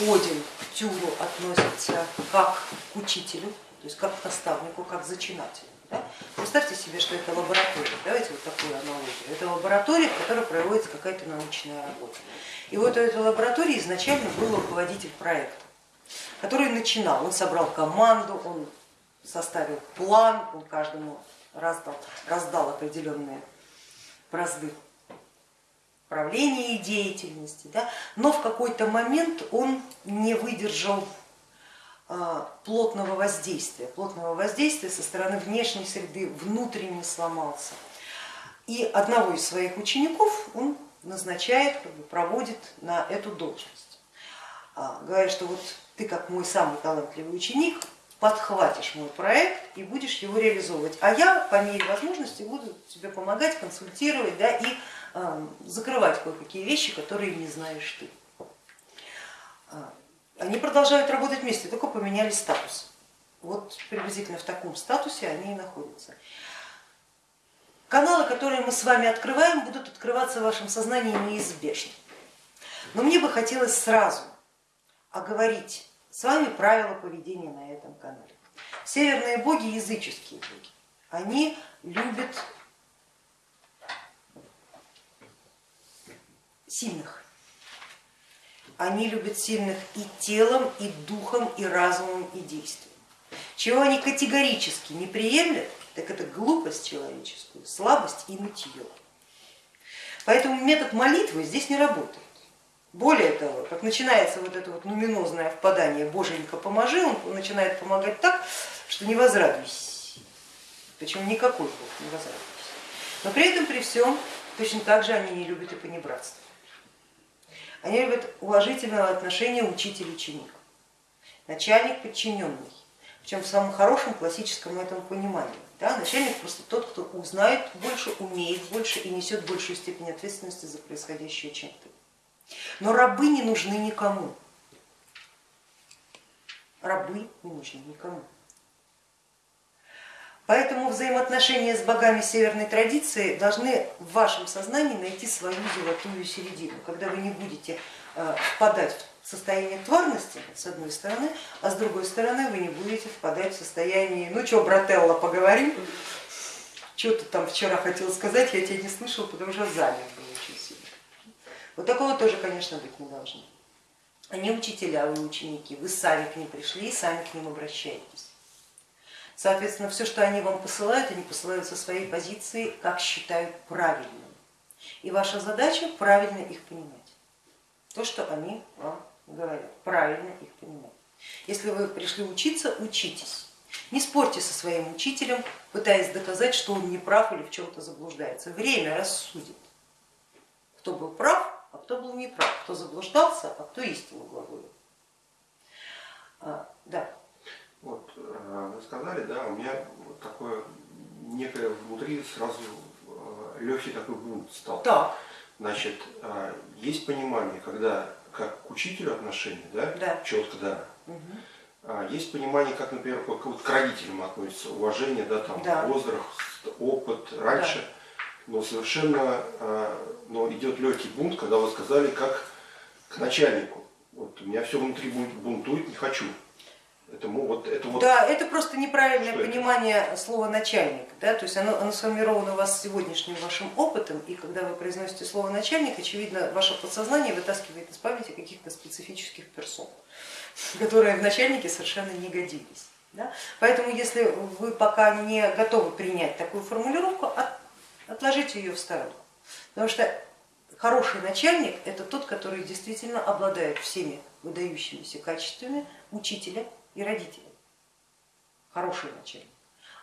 Один к Тюру относится как к учителю, то есть как к наставнику, как к зачинателю. Да? Представьте себе, что это лаборатория, давайте вот такую аналогию. Это лаборатория, в которой проводится какая-то научная работа. И вот у этой лаборатории изначально был руководитель проекта, который начинал, он собрал команду, он составил план, он каждому раздал, раздал определенные бразды правления и деятельности, да? но в какой-то момент он не выдержал а, плотного воздействия, плотного воздействия со стороны внешней среды, внутренне сломался. И одного из своих учеников он назначает, как бы проводит на эту должность. А, говорит, что вот ты как мой самый талантливый ученик, подхватишь мой проект и будешь его реализовывать, а я по мере возможности буду тебе помогать, консультировать да, и закрывать кое-какие вещи, которые не знаешь ты. Они продолжают работать вместе, только поменяли статус. Вот приблизительно в таком статусе они и находятся. Каналы, которые мы с вами открываем, будут открываться в вашем сознании неизбежно. Но мне бы хотелось сразу оговорить с вами правила поведения на этом канале. Северные боги, языческие боги, они любят сильных они любят сильных и телом, и духом, и разумом, и действием. Чего они категорически не приемлят, так это глупость человеческую, слабость и нытье. Поэтому метод молитвы здесь не работает. Более того, как начинается вот это вот нуминозное впадание Боженька поможи, он начинает помогать так, что не возрадуйся. Причем никакой Бог не возрадуйся. Но при этом, при всем, точно так же они не любят и понебратство. Они любят уважительного отношения учитель-ученик, начальник подчиненный, причем в самом хорошем классическом этом понимании. Да, начальник просто тот, кто узнает больше, умеет больше и несет большую степень ответственности за происходящее, чем ты. Но рабы не нужны никому. Рабы не нужны никому. Поэтому взаимоотношения с богами северной традиции должны в вашем сознании найти свою золотую середину, когда вы не будете э, впадать в состояние тварности с одной стороны, а с другой стороны вы не будете впадать в состояние, ну что, брателла, поговорим, что ты там вчера хотел сказать, я тебя не слышал, потому что занят очень сильно. Вот такого тоже, конечно, быть не должно. Они учителя, вы ученики, вы сами к ним пришли и сами к ним обращаетесь. Соответственно, все, что они вам посылают, они посылают со своей позиции, как считают правильным. И ваша задача правильно их понимать. То, что они вам говорят, правильно их понимать. Если вы пришли учиться, учитесь. Не спорьте со своим учителем, пытаясь доказать, что он не прав или в чем-то заблуждается. Время рассудит, кто был прав, а кто был неправ, кто заблуждался, а кто истину глаголил. А, да. Вот, э, вы сказали, да, у меня вот такое некое внутри сразу э, легкий такой бунт стал. Да. Значит, э, есть понимание, когда как к учителю отношения, да, да. четко, да. Угу. Есть понимание, как, например, как вот к родителям относится, уважение, да, там, да. возраст, опыт раньше, да. но совершенно но идет легкий бунт, когда вы сказали, как к начальнику. Вот у меня все внутри бунтует, не хочу. Это, вот, это вот... Да, это просто неправильное Что понимание это? слова начальник. Да? То есть оно, оно сформировано у вас сегодняшним вашим опытом, и когда вы произносите слово начальник, очевидно, ваше подсознание вытаскивает из памяти каких-то специфических персон, которые в начальнике совершенно не годились. Да? Поэтому если вы пока не готовы принять такую формулировку, от, отложите ее в сторону. Потому что хороший начальник это тот, который действительно обладает всеми выдающимися качествами учителя, и родители. Хороший начальник.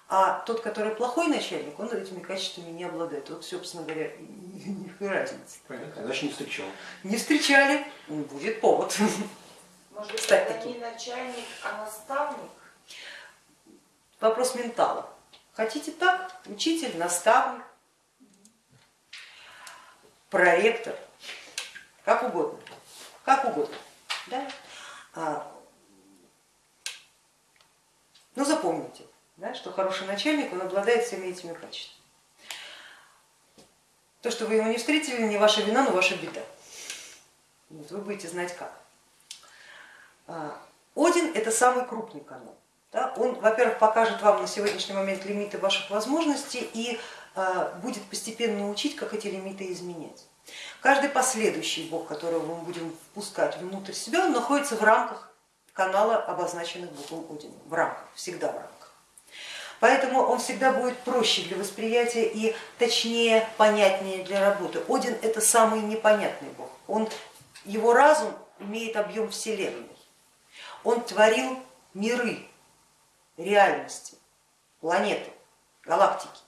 А тот, который плохой начальник, он этими качествами не обладает. Вот, собственно говоря, и разница. Понятно, значит не встречал. Не встречали, будет повод. Может стать таким. не начальник, а наставник? Вопрос ментала. Хотите так? Учитель, наставник, проректор, как угодно, как угодно. Да? Но ну, запомните, да, что хороший начальник, он обладает всеми этими качествами. То, что вы его не встретили, не ваша вина, но ваша беда. Вот вы будете знать как. А, Один это самый крупный канал. Да? Он, во-первых, покажет вам на сегодняшний момент лимиты ваших возможностей и а, будет постепенно учить, как эти лимиты изменять. Каждый последующий бог, которого мы будем впускать внутрь себя, он находится в рамках канала, обозначенных богом Одином, в рамках, всегда в рамках. Поэтому он всегда будет проще для восприятия и точнее, понятнее для работы. Один это самый непонятный бог. Он, его разум имеет объем Вселенной. Он творил миры, реальности, планеты, галактики.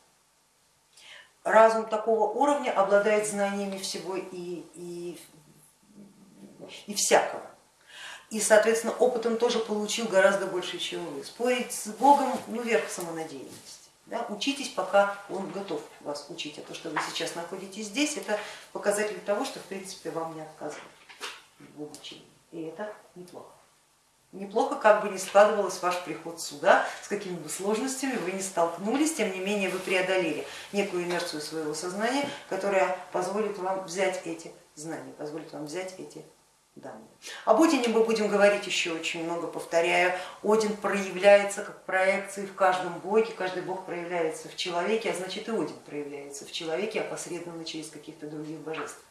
Разум такого уровня обладает знаниями всего и, и, и всякого и, соответственно, опытом тоже получил гораздо больше, чем вы. Спорить с Богом, ну, верх самонадеянности. Да? Учитесь, пока он готов вас учить, а то, что вы сейчас находитесь здесь, это показатель того, что, в принципе, вам не отказывают в обучении. И это неплохо. Неплохо, как бы ни складывалось ваш приход сюда, с какими бы сложностями вы не столкнулись, тем не менее вы преодолели некую инерцию своего сознания, которая позволит вам взять эти знания, позволит вам взять эти данные. Об Одине мы будем говорить еще очень много, повторяю. Один проявляется как проекции в каждом боге, каждый бог проявляется в человеке, а значит и Один проявляется в человеке опосредованно через каких-то других божеств.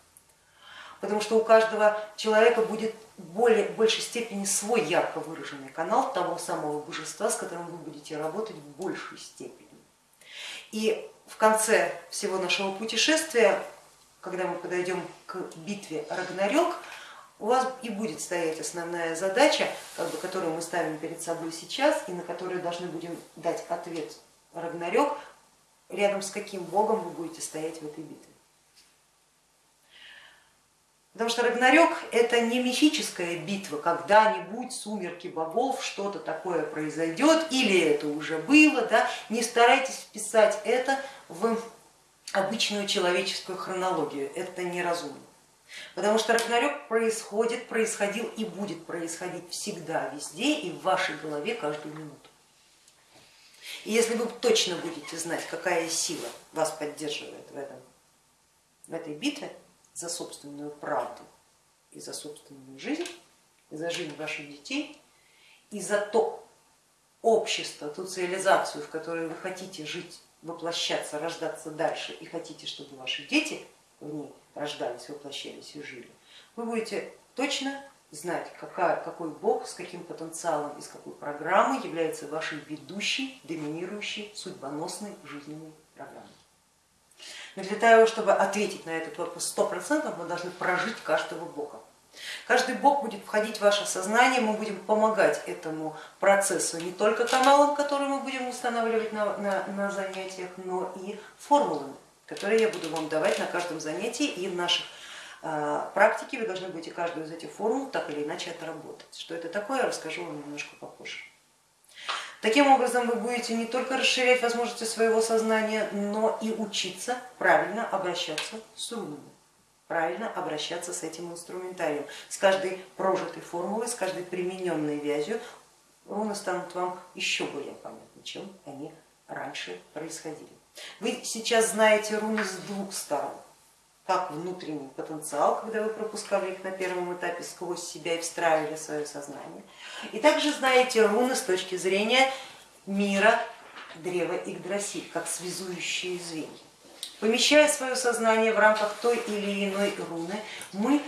Потому что у каждого человека будет в более, большей степени свой ярко выраженный канал того самого божества, с которым вы будете работать в большей степени. И в конце всего нашего путешествия, когда мы подойдем к битве Рагнарёк, у вас и будет стоять основная задача, как бы, которую мы ставим перед собой сейчас и на которую должны будем дать ответ Рагнарёк, рядом с каким богом вы будете стоять в этой битве. Потому что Рагнарёк это не мифическая битва, когда-нибудь сумерки богов, что-то такое произойдет, или это уже было, да? не старайтесь вписать это в обычную человеческую хронологию, это неразумно. Потому что Рагнарёк происходит, происходил и будет происходить всегда, везде и в вашей голове каждую минуту. И если вы точно будете знать, какая сила вас поддерживает в, этом, в этой битве за собственную правду и за собственную жизнь, и за жизнь ваших детей, и за то общество, ту цивилизацию, в которой вы хотите жить, воплощаться, рождаться дальше и хотите, чтобы ваши дети в ней рождались, воплощались и жили, вы будете точно знать, какая, какой бог с каким потенциалом, из какой программы является вашей ведущей, доминирующей, судьбоносной жизненной программой. Но для того, чтобы ответить на этот вопрос сто процентов, мы должны прожить каждого бога. Каждый бог будет входить в ваше сознание, мы будем помогать этому процессу не только каналом, который мы будем устанавливать на, на, на занятиях, но и формулами которые я буду вам давать на каждом занятии и в наших а, практике вы должны будете каждую из этих формул так или иначе отработать. Что это такое, я расскажу вам немножко попозже. Таким образом вы будете не только расширять возможности своего сознания, но и учиться правильно обращаться с рунами, правильно обращаться с этим инструментарием. С каждой прожитой формулой, с каждой примененной вязью руны станут вам еще более понятны, чем они раньше происходили. Вы сейчас знаете руны с двух сторон, как внутренний потенциал, когда вы пропускали их на первом этапе сквозь себя и встраивали свое сознание, и также знаете руны с точки зрения мира древа Игдрасиль, как связующие звенья. Помещая свое сознание в рамках той или иной руны, мы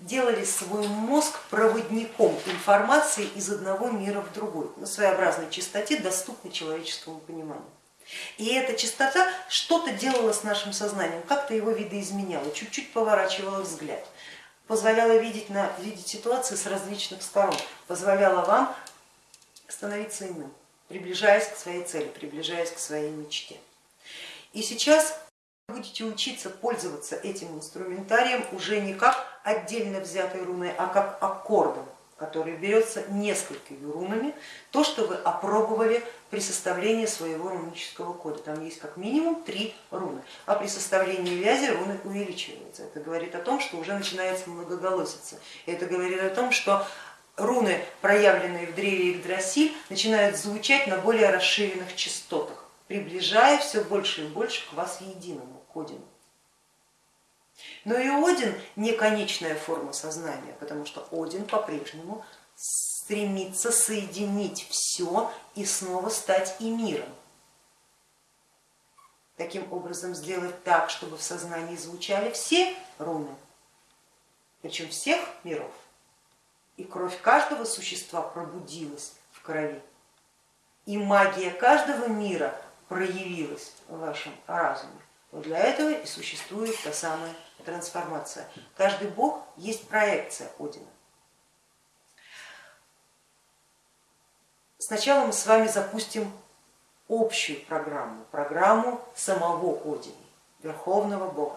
делали свой мозг проводником информации из одного мира в другой, на своеобразной чистоте, доступной человеческому пониманию. И эта чистота что-то делала с нашим сознанием, как-то его видоизменяла, чуть-чуть поворачивала взгляд, позволяла видеть, на, видеть ситуации с различных сторон, позволяла вам становиться иным, приближаясь к своей цели, приближаясь к своей мечте. И сейчас вы будете учиться пользоваться этим инструментарием уже не как отдельно взятой руной, а как аккордом, который берется несколькими рунами, то, что вы опробовали при составлении своего рунического кода. Там есть как минимум три руны, а при составлении вязи руны увеличиваются. Это говорит о том, что уже начинается многоголосица. Это говорит о том, что руны, проявленные в древе Игдрасиль, начинают звучать на более расширенных частотах, приближая все больше и больше к вас единому, к Одину. Но и Один не конечная форма сознания, потому что Один по-прежнему стремится соединить все и снова стать и миром. Таким образом сделать так, чтобы в сознании звучали все руны, причем всех миров, и кровь каждого существа пробудилась в крови, и магия каждого мира проявилась в вашем разуме. Вот для этого и существует та самая трансформация. Каждый бог есть проекция Одина. Сначала мы с вами запустим общую программу, программу самого Одина, Верховного Бога.